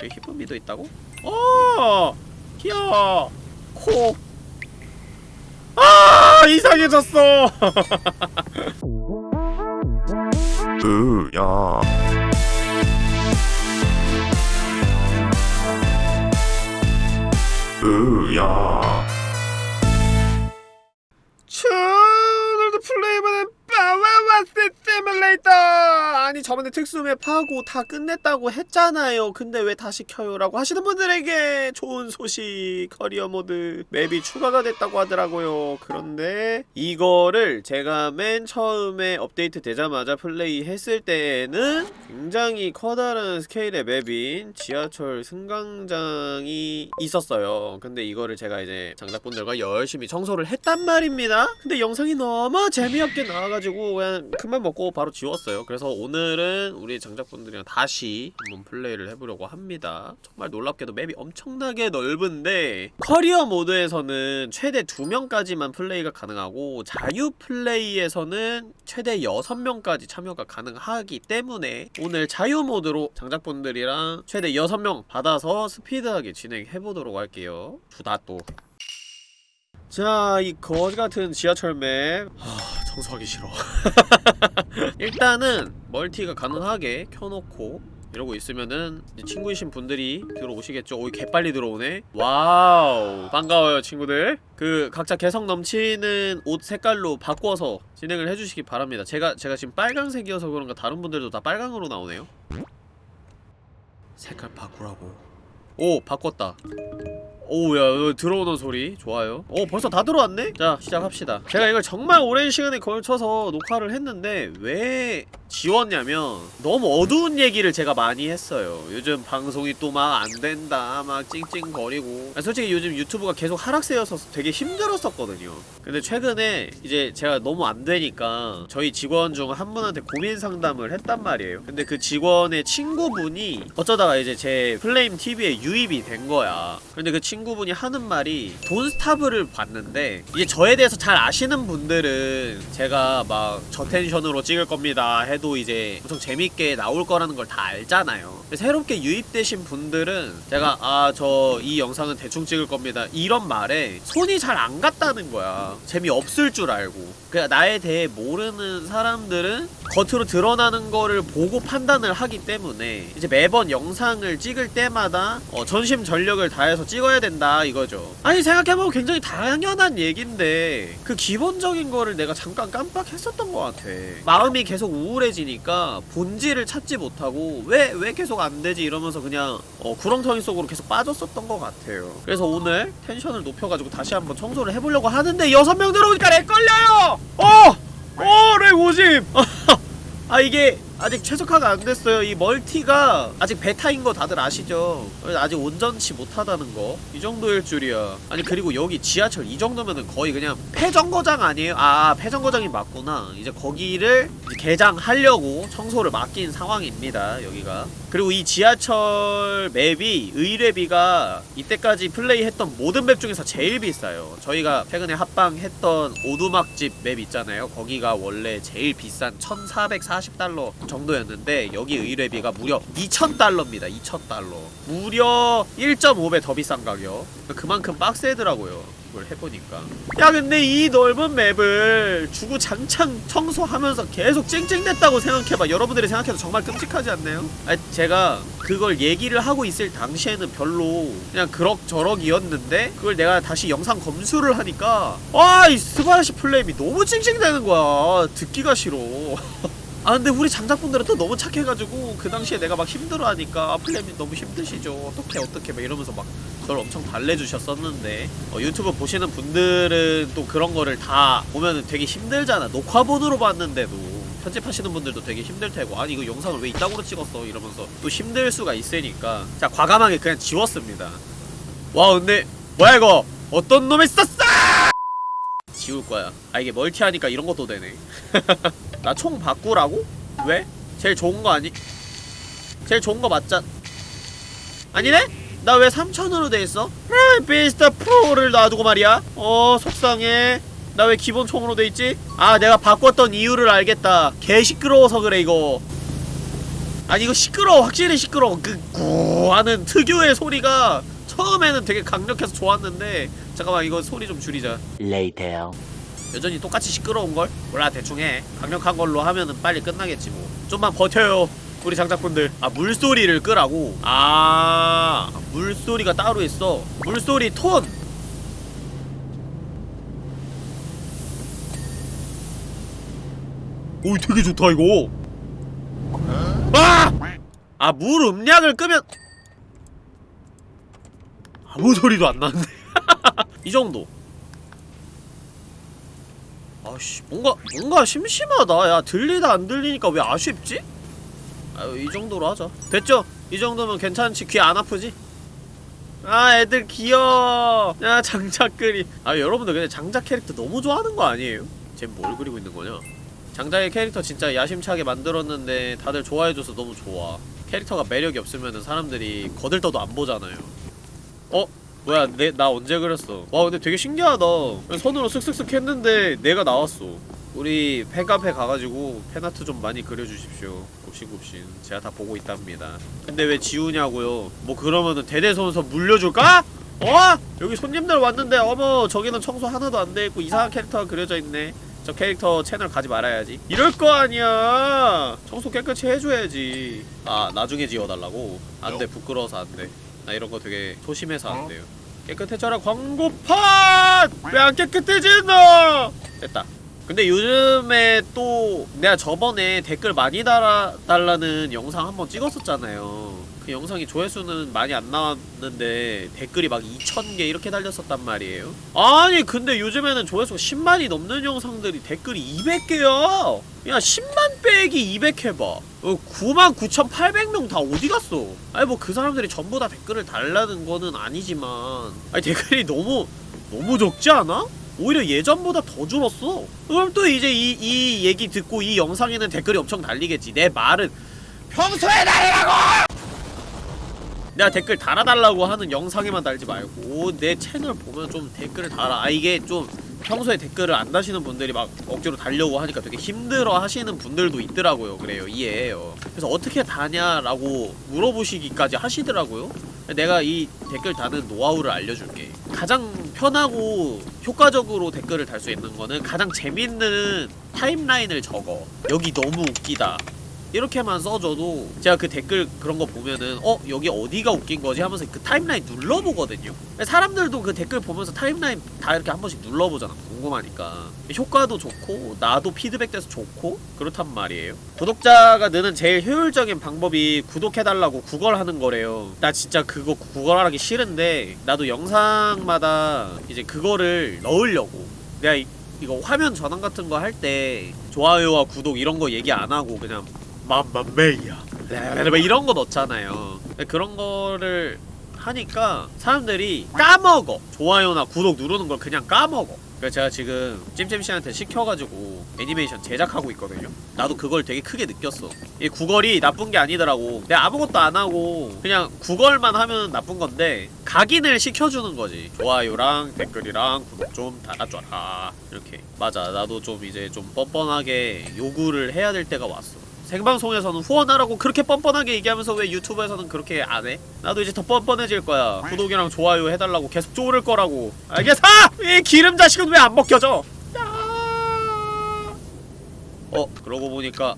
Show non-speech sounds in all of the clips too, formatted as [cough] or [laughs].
저기 히쁨이도 있다고? 어! 귀여워! 코! 아! 이상해졌어! [laughs] 으야 으야 시뮬레이터! 아니 저번에 특수맵 하고 다 끝냈다고 했잖아요 근데 왜 다시 켜요? 라고 하시는 분들에게 좋은 소식 커리어 모드 맵이 추가가 됐다고 하더라고요 그런데 이거를 제가 맨 처음에 업데이트 되자마자 플레이 했을 때에는 굉장히 커다란 스케일의 맵인 지하철 승강장이 있었어요 근데 이거를 제가 이제 장작분들과 열심히 청소를 했단 말입니다 근데 영상이 너무 재미없게 나와가지고 그냥 큰맘 먹고 바로 지웠어요. 그래서 오늘은 우리 장작분들이랑 다시 한번 플레이를 해보려고 합니다. 정말 놀랍게도 맵이 엄청나게 넓은데 커리어 모드에서는 최대 2명까지만 플레이가 가능하고 자유 플레이에서는 최대 6명까지 참여가 가능하기 때문에 오늘 자유 모드로 장작분들이랑 최대 6명 받아서 스피드하게 진행해보도록 할게요. 주다 또. 자, 이 거지같은 지하철 맵. 하, 청소하기 싫어. [laughs] 일단은 멀티가 가능하게 켜놓고 이러고 있으면은 친구이신 분들이 들어오시겠죠. 오이 개빨리 들어오네. 와우. 반가워요 친구들. 그 각자 개성 넘치는 옷 색깔로 바꿔서 진행을 해주시기 바랍니다. 제가 제가 지금 빨강색이어서 그런가 다른 분들도 다 빨강으로 나오네요. 색깔 바꾸라고. 오 바꿨다 오야 들어오는 소리. 좋아요. 오 벌써 다 들어왔네? 자 시작합시다. 제가 이걸 정말 오랜 시간에 걸쳐서 녹화를 했는데 왜 지웠냐면 너무 어두운 얘기를 제가 많이 했어요. 요즘 방송이 또 막 안된다 막 찡찡거리고. 아, 솔직히 요즘 유튜브가 계속 하락세여서 되게 힘들었었거든요. 근데 최근에 이제 제가 너무 안되니까 저희 직원 중 한 분한테 고민 상담을 했단 말이에요. 근데 그 직원의 친구분이 어쩌다가 이제 제 플레임 TV에 유입이 된 거야. 근데 그 친구 분이 하는 말이 돈스타브를 봤는데 이제 저에 대해서 잘 아시는 분들은 제가 막 저텐션으로 찍을 겁니다 해도 이제 엄청 재밌게 나올 거라는 걸 다 알잖아요. 새롭게 유입되신 분들은 제가 아 저 이 영상은 대충 찍을 겁니다. 이런 말에 손이 잘 안 갔다는 거야. 재미없을 줄 알고. 그냥 나에 대해 모르는 사람들은 겉으로 드러나는 거를 보고 판단을 하기 때문에 이제 매번 영상을 찍을 때마다 어, 전심 전력을 다해서 찍어야 된다 이거죠 아니 생각해보면 굉장히 당연한 얘긴데 그 기본적인 거를 내가 잠깐 깜빡했었던 것 같아 마음이 계속 우울해지니까 본질을 찾지 못하고 왜, 왜 계속 안 되지 이러면서 그냥 어, 구렁텅이 속으로 계속 빠졌었던 것 같아요 그래서 오늘 텐션을 높여가지고 다시 한번 청소를 해보려고 하는데 여섯 명 들어오니까 렉 걸려요! 어! 어! 렉 오짐! [laughs] 아 이게 아직 최적화가 안 됐어요. 이 멀티가 아직 베타인 거 다들 아시죠? 아직 온전치 못하다는 거. 이 정도일 줄이야. 아니 그리고 여기 지하철 이 정도면은 거의 그냥 폐정거장 아니에요? 아 폐정거장이 맞구나. 이제 거기를 이제 개장하려고 청소를 맡긴 상황입니다. 여기가. 그리고 이 지하철 맵이 의뢰비가 이때까지 플레이했던 모든 맵 중에서 제일 비싸요. 저희가 최근에 합방했던 오두막집 맵 있잖아요. 거기가 원래 제일 비싼 1440달러 정도였는데 여기 의뢰비가 무려 2,000달러입니다. 2,000달러. 무려 1.5배 더 비싼 가격. 그만큼 빡세더라고요. 이걸 해보니까 야 근데 이 넓은 맵을 주구장창 청소하면서 계속 찡찡댔다고 생각해봐 여러분들이 생각해도 정말 끔찍하지 않나요? 아 제가 그걸 얘기를 하고 있을 당시에는 별로 그냥 그럭저럭이었는데 그걸 내가 다시 영상 검수를 하니까 아 이 스바라시 플레임이 너무 찡찡대는 거야 듣기가 싫어 [laughs] 아 근데 우리 장작분들은 또 너무 착해가지고 그 당시에 내가 막 힘들어하니까 아, 플레임이 너무 힘드시죠. 어떻게 어떻게 막 이러면서 막 그걸 엄청 달래주셨었는데 어, 유튜브 보시는 분들은 또 그런 거를 다 보면은 되게 힘들잖아. 녹화본으로 봤는데도. 편집하시는 분들도 되게 힘들 테고 아니 이거 영상을 왜 이따구로 찍었어? 이러면서 또 힘들 수가 있으니까. 자 과감하게 그냥 지웠습니다. 와 근데 뭐야 이거? 어떤 놈이 썼어 지울 거야 아 이게 멀티하니까 이런 것도 되네 [laughs] 나 총 바꾸라고? 왜? 제일 좋은 거 아니? 제일 좋은 거 맞잖 아니네? 나 왜 3천으로 돼있어? 비스타 프로를 놔두고 말이야 어 속상해 나 왜 기본 총으로 돼있지? 아 내가 바꿨던 이유를 알겠다 개 시끄러워서 그래 이거 아니 이거 시끄러워 확실히 시끄러워 그구 하는 특유의 소리가 처음에는 되게 강력해서 좋았는데 잠깐만 이거 소리 좀 줄이자 Later. 여전히 똑같이 시끄러운걸? 몰라 대충 해 강력한 걸로 하면은 빨리 끝나겠지 뭐 좀만 버텨요 우리 장작분들 아 물소리를 끄라고? 아 물소리가 따로 있어 물소리 톤오 되게 좋다 이거 아! 아 물 음량을 끄면 아무 소리도 안 나는데 [laughs] 이 정도 아씨 뭔가 뭔가 심심하다 야 들리다 안 들리니까 왜 아쉽지? 아유 이 정도로 하자 됐죠? 이 정도면 괜찮지? 귀 안 아프지? 아 애들 귀여워 야 장작 그리 아 여러분들 근데 장작 캐릭터 너무 좋아하는 거 아니에요? 쟨뭘 그리고 있는 거냐? 장작의 캐릭터 진짜 야심차게 만들었는데 다들 좋아해줘서 너무 좋아 캐릭터가 매력이 없으면은 사람들이 거들떠도 안 보잖아요 어? 뭐야 내 나 언제 그렸어? 와 근데 되게 신기하다. 손으로 쓱쓱쓱 했는데 내가 나왔어. 우리 팬카페 가가지고 팬아트 좀 많이 그려주십시오. 굽신굽신. 제가 다 보고 있답니다. 근데 왜 지우냐고요? 뭐 그러면은 대대손손 물려줄까? 어? 여기 손님들 왔는데 어머 저기는 청소 하나도 안 돼있고 이상한 캐릭터가 그려져 있네. 저 캐릭터 채널 가지 말아야지. 이럴 거 아니야. 청소 깨끗이 해줘야지. 아 나중에 지워달라고? 안돼 부끄러워서 안돼 나 이런 거 되게 소심해서 안 돼요. 깨끗해져라 광고판! 왜 안 깨끗해지 너? 됐다. 근데 요즘에 또 내가 저번에 댓글 많이 달아 달라는 영상 한번 찍었었잖아요. 그 영상이 조회수는 많이 안 나왔는데 댓글이 막 2,000개 이렇게 달렸었단 말이에요. 아니 근데 요즘에는 조회수가 10만이 넘는 영상들이 댓글이 200개야. 야 10만 빼기 200 해봐. 어, 99,800명 다 어디 갔어? 아니 뭐 그 사람들이 전부 다 댓글을 달라는 거는 아니지만 아니 댓글이 너무 너무 적지 않아? 오히려 예전보다 더 줄었어. 그럼 또 이제 이, 이 얘기 듣고 이 영상에는 댓글이 엄청 달리겠지. 내 말은 평소에 달라고! 내가 댓글 달아달라고 하는 영상에만 달지 말고 내 채널 보면 좀 댓글을 달아. 아 이게 좀 평소에 댓글을 안 다시는 분들이 막 억지로 달려고 하니까 되게 힘들어 하시는 분들도 있더라고요. 그래요. 이해해요. 그래서 어떻게 다냐라고 물어보시기까지 하시더라고요. 내가 이 댓글 다는 노하우를 알려줄게. 가장 편하고 효과적으로 댓글을 달 수 있는 거는 가장 재밌는 타임라인을 적어. 여기 너무 웃기다. 이렇게만 써줘도 제가 그 댓글 그런 거 보면은 어? 여기 어디가 웃긴 거지? 하면서 그 타임라인 눌러보거든요. 사람들도 그 댓글 보면서 타임라인 다 이렇게 한 번씩 눌러보잖아. 궁금하니까. 효과도 좋고 나도 피드백 돼서 좋고 그렇단 말이에요. 구독자가 느는 제일 효율적인 방법이 구독해달라고 구걸하는 거래요. 나 진짜 그거 구걸하기 싫은데 나도 영상마다 이제 그거를 넣으려고. 내가 이, 이거 화면 전환 같은 거 할 때 좋아요와 구독 이런 거 얘기 안 하고 그냥 맘마메이야 이런 거 넣잖아요 그런 거를 하니까 사람들이 까먹어. 좋아요나 구독 누르는 걸 그냥 까먹어. 그래서 제가 지금 찜찜씨한테 시켜가지고 애니메이션 제작하고 있거든요. 나도 그걸 되게 크게 느꼈어. 이 구걸이 나쁜 게 아니더라고. 내가 아무것도 안 하고 그냥 구걸만 하면 나쁜 건데 각인을 시켜주는 거지. 좋아요랑 댓글이랑 구독 좀 달아줘라. 이렇게. 맞아. 나도 좀 이제 좀 뻔뻔하게 요구를 해야 될 때가 왔어 생방송에서는 후원하라고 그렇게 뻔뻔하게 얘기하면서 왜 유튜브에서는 그렇게 안 해? 나도 이제 더 뻔뻔해질 거야. 구독이랑 좋아요 해달라고 계속 쪼를 거라고. 알겠어? 이 기름 자식은 왜안 먹혀져? 어, 그러고 보니까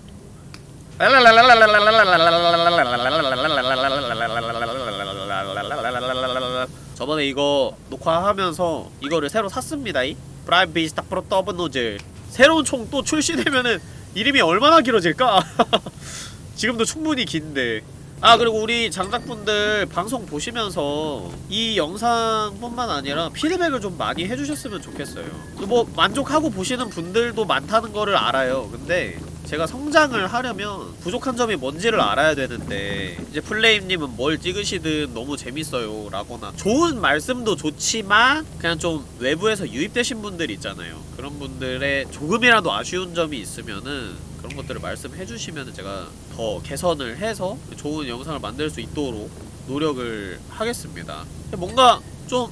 저번에 이거 녹화하면서 이거를 새로 샀습니다. 이 프라임 비스타 프로 더블 노즐 새로운 총 또 출시되면은 이름이 얼마나 길어질까? [laughs] 지금도 충분히 긴데. 아 그리고 우리 장작분들 방송 보시면서 이 영상뿐만 아니라 피드백을 좀 많이 해주셨으면 좋겠어요. 뭐 만족하고 보시는 분들도 많다는 거를 알아요. 근데 제가 성장을 하려면 부족한 점이 뭔지를 알아야 되는데 이제 플레임님은 뭘 찍으시든 너무 재밌어요 라거나 좋은 말씀도 좋지만 그냥 좀 외부에서 유입되신 분들 있잖아요. 그런 분들의 조금이라도 아쉬운 점이 있으면은 그런 것들을 말씀해 주시면 제가 더 개선을 해서 좋은 영상을 만들 수 있도록 노력을 하겠습니다. 뭔가 좀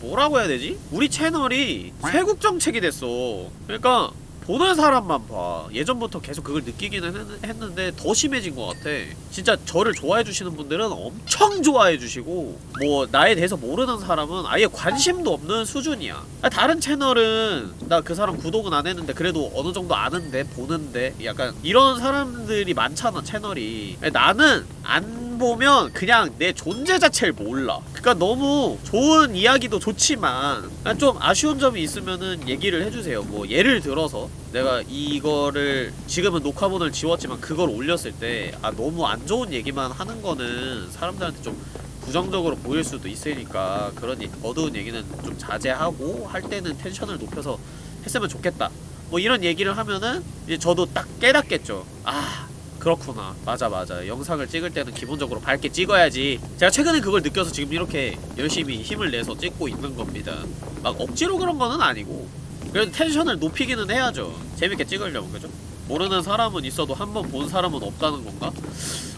뭐라고 해야 되지? 우리 채널이 쇄국 정책이 됐어. 그러니까 보는 사람만 봐. 예전부터 계속 그걸 느끼기는 했, 는데더 심해진 것 같아. 진짜 저를 좋아해주시는 분들은 엄청 좋아해주시고 뭐 나에 대해서 모르는 사람은 아예 관심도 없는 수준이야. 아, 다른 채널은 나 그 사람 구독은 안 했는데 그래도 어느 정도 아는데 보는데 약간 이런 사람들이 많잖아 채널이. 아니, 나는 안 보면 그냥 내 존재 자체를 몰라. 그니까 너무 좋은 이야기도 좋지만 좀 아쉬운 점이 있으면은 얘기를 해주세요. 뭐 예를 들어서 내가 이거를 지금은 녹화본을 지웠지만 그걸 올렸을 때 아 너무 안 좋은 얘기만 하는 거는 사람들한테 좀 부정적으로 보일 수도 있으니까 그런 이- 어두운 얘기는 좀 자제하고 할 때는 텐션을 높여서 했으면 좋겠다. 뭐 이런 얘기를 하면은 이제 저도 딱 깨닫겠죠. 아 그렇구나 맞아 맞아 영상을 찍을 때는 기본적으로 밝게 찍어야지 제가 최근에 그걸 느껴서 지금 이렇게 열심히 힘을 내서 찍고 있는 겁니다 막 억지로 그런 거는 아니고 그래도 텐션을 높이기는 해야죠 재밌게 찍으려면 그죠? 모르는 사람은 있어도 한 번 본 사람은 없다는 건가?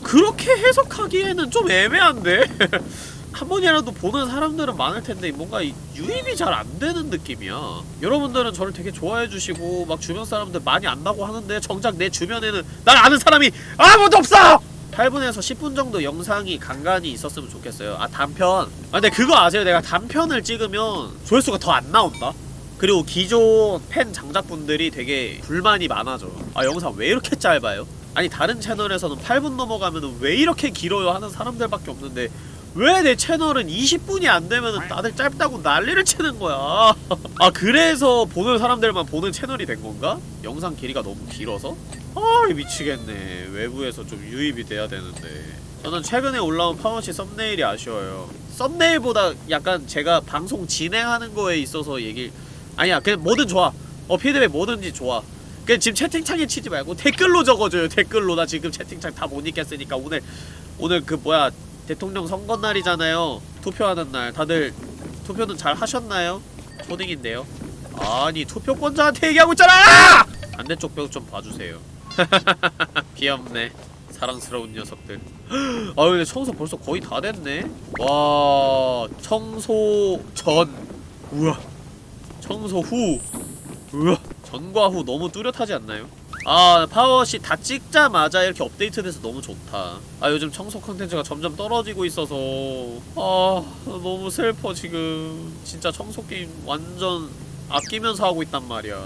그렇게 해석하기에는 좀 애매한데? [laughs] 한 번이라도 보는 사람들은 많을 텐데 뭔가 이 유입이 잘 안 되는 느낌이야. 여러분들은 저를 되게 좋아해 주시고 막 주변 사람들 많이 안다고 하는데 정작 내 주변에는 날 아는 사람이 아무도 없어! 8분에서 10분 정도 영상이 간간히 있었으면 좋겠어요. 아 단편. 아 근데 그거 아세요? 내가 단편을 찍으면 조회수가 더 안 나온다? 그리고 기존 팬 장작분들이 되게 불만이 많아져. 아 영상 왜 이렇게 짧아요? 아니 다른 채널에서는 8분 넘어가면은 왜 이렇게 길어요 하는 사람들밖에 없는데 왜 내 채널은 20분이 안 되면은 다들 짧다고 난리를 치는 거야. [laughs] 아 그래서 보는 사람들만 보는 채널이 된 건가? 영상 길이가 너무 길어서? 아 미치겠네. 외부에서 좀 유입이 돼야 되는데. 저는 최근에 올라온 파워시 썸네일이 아쉬워요. 썸네일보다 약간 제가 방송 진행하는 거에 있어서 얘기 아니야 그냥 뭐든 좋아. 어 피드백 뭐든지 좋아. 그냥 지금 채팅창에 치지 말고 댓글로 적어줘요 댓글로 나 지금 채팅창 다 못 읽겠으니까 오늘 오늘 그 뭐야 대통령 선거 날이잖아요. 투표하는 날. 다들 투표는 잘 하셨나요? 초딩인데요. 아니 투표권자한테 얘기하고 있잖아! 반대쪽 벽 좀 봐주세요. [laughs] 귀엽네. 사랑스러운 녀석들. 아유 근데 청소 벌써 거의 다 됐네? 와 청소 전. 우와. 청소 후. 우와. 전과 후 너무 뚜렷하지 않나요? 아 파워워시 다 찍자마자 이렇게 업데이트돼서 너무 좋다. 아 요즘 청소 컨텐츠가 점점 떨어지고 있어서. 아 너무 슬퍼 지금. 진짜 청소 게임 완전 아끼면서 하고 있단 말이야.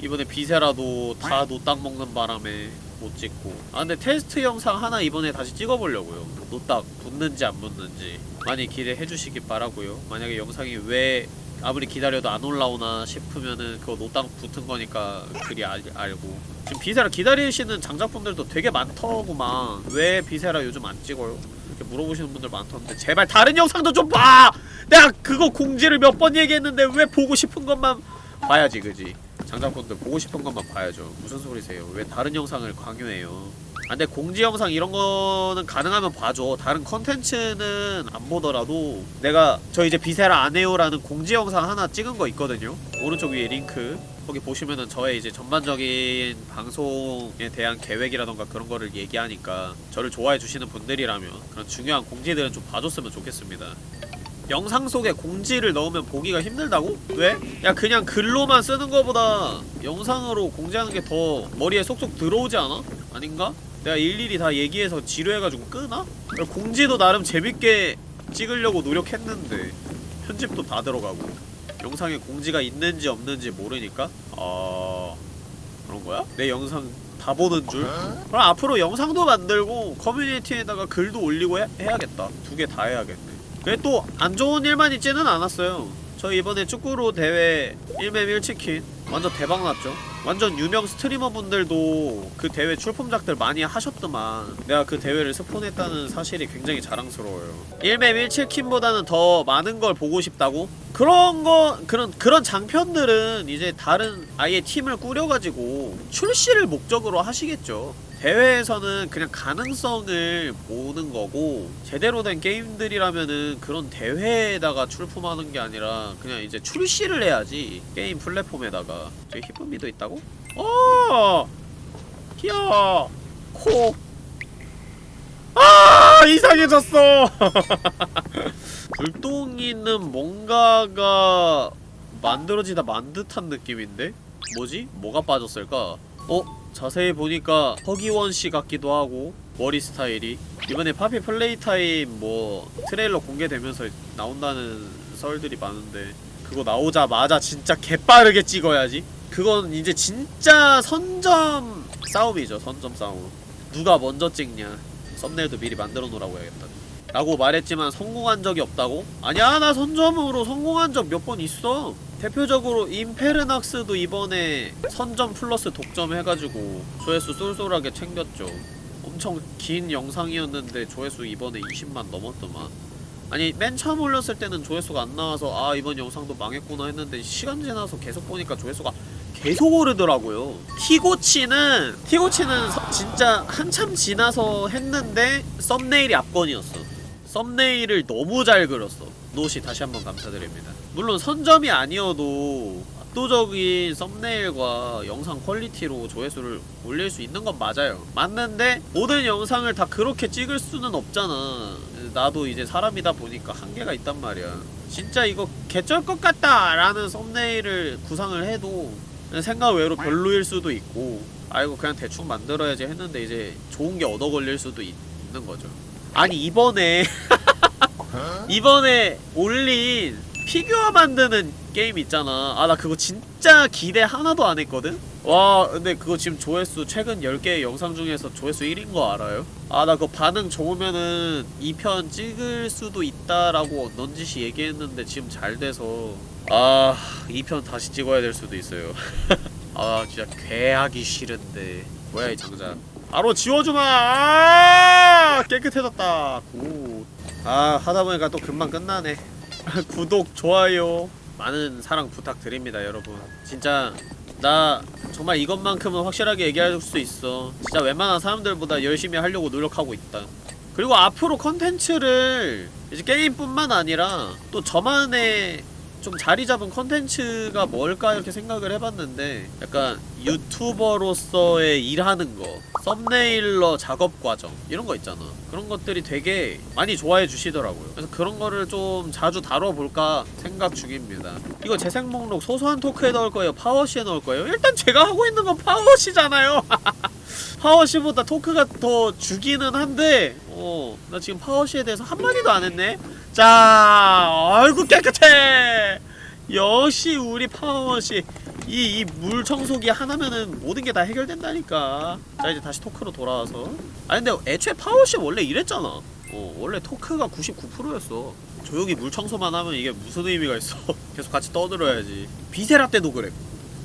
이번에 비세라도 다 노딱 먹는 바람에 못 찍고. 아 근데 테스트 영상 하나 이번에 다시 찍어보려고요. 노딱 붙는지 안 붙는지. 많이 기대해주시기 바라고요. 만약에 영상이 왜 아무리 기다려도 안 올라오나 싶으면은 그거 노딱 붙은 거니까 그리 알, 알고. 지금 비세라 기다리시는 장작분들도 되게 많더구만. 왜 비세라 요즘 안 찍어요? 이렇게 물어보시는 분들 많던데. 제발 다른 영상도 좀 봐! 내가 그거 공지를 몇 번 얘기했는데 왜 보고 싶은 것만 봐야지 그지? 장작분들 보고 싶은 것만 봐야죠. 무슨 소리세요? 왜 다른 영상을 강요해요 아, 근데 공지 영상 이런 거는 가능하면 봐줘. 다른 컨텐츠는 안 보더라도 내가 저 이제 비세라 안 해요라는 공지 영상 하나 찍은 거 있거든요. 오른쪽 위에 링크. 거기 보시면은 저의 이제 전반적인 방송에 대한 계획이라던가 그런 거를 얘기하니까 저를 좋아해 주시는 분들이라면 그런 중요한 공지들은 좀 봐줬으면 좋겠습니다. 영상 속에 공지를 넣으면 보기가 힘들다고? 왜? 야 그냥 글로만 쓰는 거보다 영상으로 공지하는 게 더 머리에 쏙쏙 들어오지 않아? 아닌가? 내가 일일이 다 얘기해서 지루해가지고 끄나? 공지도 나름 재밌게 찍으려고 노력했는데 편집도 다 들어가고 영상에 공지가 있는지 없는지 모르니까? 아... 그런 거야? 내 영상 다 보는 줄? 그럼 앞으로 영상도 만들고 커뮤니티에다가 글도 올리고 해, 해야겠다. 두 개 다 해야겠네. 근데 또안 좋은 일만 있지는 않았어요. 저 이번에 축구로 대회 1맵 1치킨. 완전 대박났죠 완전 유명 스트리머분들도 그 대회 출품작들 많이 하셨더만 내가 그 대회를 스폰했다는 사실이 굉장히 자랑스러워요 1맵 1치킨보다는 더 많은 걸 보고 싶다고? 그런 거 그런 그런 장편들은 이제 다른 아예 팀을 꾸려가지고 출시를 목적으로 하시겠죠 대회에서는 그냥 가능성을 보는 거고 제대로 된 게임들이라면은 그런 대회에다가 출품하는 게 아니라 그냥 이제 출시를 해야지 게임 플랫폼에다가 저기 히쁨미도 있다고? 어! 귀여워 코 아! 이상해졌어! [laughs] 불똥이는 뭔가가 만들어지다 만 듯한 느낌인데? 뭐지? 뭐가 빠졌을까? 어? 자세히 보니까 허기원 씨 같기도 하고 머리 스타일이. 이번에 파피 플레이 타임 뭐 트레일러 공개되면서 나온다는 썰들이 많은데 그거 나오자마자 진짜 개빠르게 찍어야지. 그건 이제 진짜 선점 싸움이죠 선점 싸움. 누가 먼저 찍냐. 썸네일도 미리 만들어 놓으라고 해야겠다. 라고 말했지만 성공한 적이 없다고? 아니야 나 선점으로 성공한 적 몇 번 있어 대표적으로 임페르낙스도 이번에 선점 플러스 독점 해가지고 조회수 쏠쏠하게 챙겼죠. 엄청 긴 영상이었는데 조회수 이번에 20만 넘었더만. 아니 맨 처음 올렸을 때는 조회수가 안 나와서 아 이번 영상도 망했구나 했는데 시간 지나서 계속 보니까 조회수가 계속 오르더라고요. 티고치는 티고치는 서- 진짜 한참 지나서 했는데 썸네일이 압권이었어. 썸네일을 너무 잘 그렸어. 노시 다시 한번 감사드립니다 물론 선점이 아니어도 압도적인 썸네일과 영상 퀄리티로 조회수를 올릴 수 있는 건 맞아요. 맞는데 모든 영상을 다 그렇게 찍을 수는 없잖아. 나도 이제 사람이다 보니까 한계가 있단 말이야. 진짜 이거 개쩔 것 같다 라는 썸네일을 구상을 해도 생각 외로 별로일 수도 있고 아 이거 그냥 대충 만들어야지 했는데 이제 좋은 게 얻어 걸릴 수도 있, 는 거죠. 아니 이번에 [laughs] 이번에 올린 피규어 만드는 게임 있잖아. 아 나 그거 진짜 기대 하나도 안 했거든? 와 근데 그거 지금 조회수 최근 10개 영상 중에서 조회수 1인 거 알아요? 아 나 그거 반응 좋으면은 2편 찍을 수도 있다라고 넌지시 얘기했는데 지금 잘 돼서. 아 2편 다시 찍어야 될 수도 있어요. [laughs] 아 진짜 괴하기 싫은데. 뭐야 이 장작 바로 지워주마! 아 깨끗해졌다. 굿아 하다보니까 또 금방 끝나네 [laughs] 구독 좋아요 많은 사랑 부탁드립니다 여러분. 진짜 나 정말 이것만큼은 확실하게 얘기할 수 있어. 진짜 웬만한 사람들보다 열심히 하려고 노력하고 있다. 그리고 앞으로 컨텐츠를 이제 게임뿐만 아니라 또 저만의 좀 자리 잡은 컨텐츠가 뭘까 이렇게 생각을 해봤는데 약간 유튜버로서의 일하는 거 썸네일러 작업 과정 이런 거 있잖아. 그런 것들이 되게 많이 좋아해 주시더라고요. 그래서 그런 거를 좀 자주 다뤄볼까 생각 중입니다. 이거 재생 목록 소소한 토크에 넣을 거예요? 파워시에 넣을 거예요? 일단 제가 하고 있는 건 파워시잖아요. [laughs] 파워시보다 토크가 더 주기는 한데 어, 나 지금 파워시에 대해서 한마디도 안 했네? 자, 아이고 깨끗해! 역시 우리 파워시 이, 이 물 청소기 하나면은 모든 게 다 해결된다니까. 자 이제 다시 토크로 돌아와서. 아니 근데 애초에 파워시 원래 이랬잖아. 어 원래 토크가 99%였어. 조용히 물 청소만 하면 이게 무슨 의미가 있어? [laughs] 계속 같이 떠들어야지. 비세라 때도 그랬고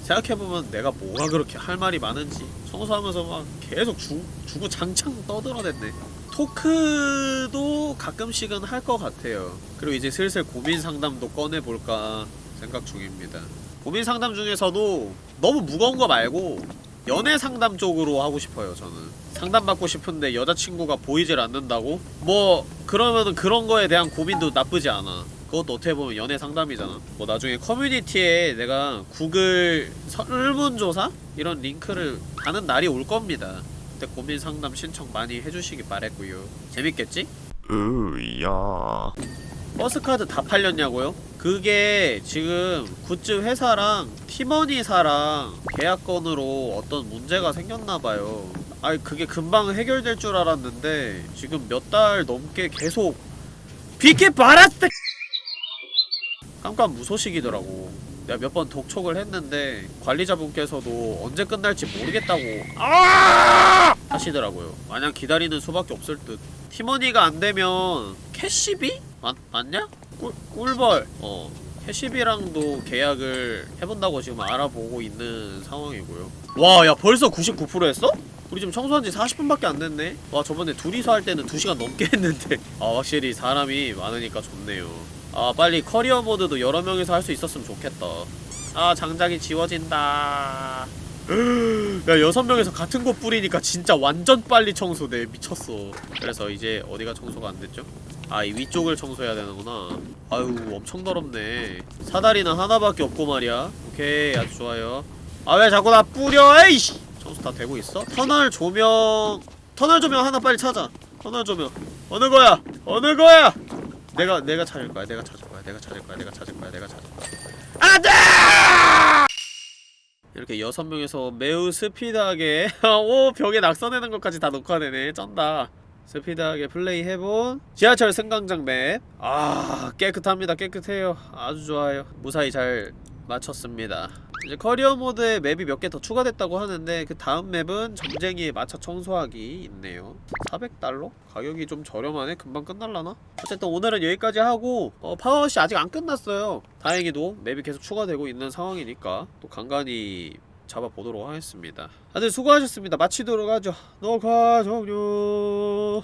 생각해보면 내가 뭐가 그렇게 할 말이 많은지. 청소하면서 막 계속 주, 주구장창 떠들어댔네. 토크도 가끔씩은 할 것 같아요. 그리고 이제 슬슬 고민 상담도 꺼내볼까 생각 중입니다 고민 상담 중에서도 너무 무거운 거 말고 연애 상담 쪽으로 하고 싶어요 저는 상담받고 싶은데 여자친구가 보이질 않는다고? 뭐 그러면은 그런 거에 대한 고민도 나쁘지 않아 그것도 어떻게 보면 연애 상담이잖아 뭐 나중에 커뮤니티에 내가 구글 설문조사? 이런 링크를 다는 날이 올 겁니다 그때 고민 상담 신청 많이 해주시기 바랬고요 재밌겠지? 으야 버스카드 다 팔렸냐고요? 그게 지금 굿즈 회사랑 티머니사랑 계약건으로 어떤 문제가 생겼나봐요 아니 그게 금방 해결될 줄 알았는데 지금 몇 달 넘게 계속 비케 바라스 깜깜 무소식이더라고 내가 몇 번 독촉을 했는데 관리자분께서도 언제 끝날지 모르겠다고 아! 하시더라고요 마냥 기다리는 수밖에 없을 듯 티머니가 안되면 캐시비? 맞, 맞냐? 꿀, 꿀벌. 어. 캐시비랑도 계약을 해본다고 지금 알아보고 있는 상황이고요. 와 야 벌써 99% 했어? 우리 지금 청소한 지 40분밖에 안 됐네. 와 저번에 둘이서 할 때는 2시간 넘게 했는데. 아 확실히 사람이 많으니까 좋네요. 아 빨리 커리어 모드도 여러 명이서 할 수 있었으면 좋겠다. 아 장작이 지워진다. [gasps] 야 여섯 명에서 같은 곳 뿌리니까 진짜 완전 빨리 청소돼. 미쳤어. 그래서 이제 어디가 청소가 안 됐죠? 아 이 위쪽을 청소해야 되는구나. 아유 엄청 더럽네. 사다리는 하나밖에 없고 말이야. 오케이 아주 좋아요. 아 왜 자꾸 나 뿌려? 에이씨! 청소 다 되고 있어? 터널 조명 터널 조명 하나 빨리 찾아. 터널 조명. 어느 거야? 어느 거야? 내가 내가 찾을 거야 내가 찾을 거야 내가 찾을 거야 내가 찾을 거야 내가 찾을 거야. 안 돼! 이렇게 여섯 명에서 매우 스피드하게 [laughs] 오 벽에 낙서내는 것까지 다 녹화되네. 쩐다 스피드하게 플레이해본 지하철 승강장 맵 아 깨끗합니다. 깨끗해요. 아주 좋아요. 무사히 잘 마쳤습니다. 이제 커리어 모드에 맵이 몇 개 더 추가됐다고 하는데 그 다음 맵은 점쟁이에 맞춰 청소하기 있네요. 400달러? 가격이 좀 저렴하네? 금방 끝날라나? 어쨌든 오늘은 여기까지 하고 어, 파워시 아직 안 끝났어요. 다행히도 맵이 계속 추가되고 있는 상황이니까 또 간간히 잡아보도록 하겠습니다. 다들 수고하셨습니다. 마치도록 하죠. 녹화 종료